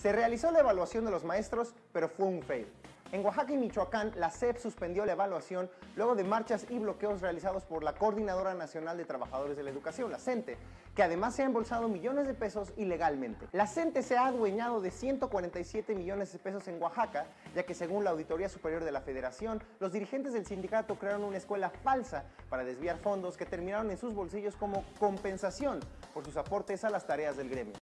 Se realizó la evaluación de los maestros, pero fue un fail. En Oaxaca y Michoacán, la CEP suspendió la evaluación luego de marchas y bloqueos realizados por la Coordinadora Nacional de Trabajadores de la Educación, la CENTE, que además se ha embolsado millones de pesos ilegalmente. La CENTE se ha adueñado de 147 millones de pesos en Oaxaca, ya que según la Auditoría Superior de la Federación, los dirigentes del sindicato crearon una escuela falsa para desviar fondos que terminaron en sus bolsillos como compensación por sus aportes a las tareas del gremio.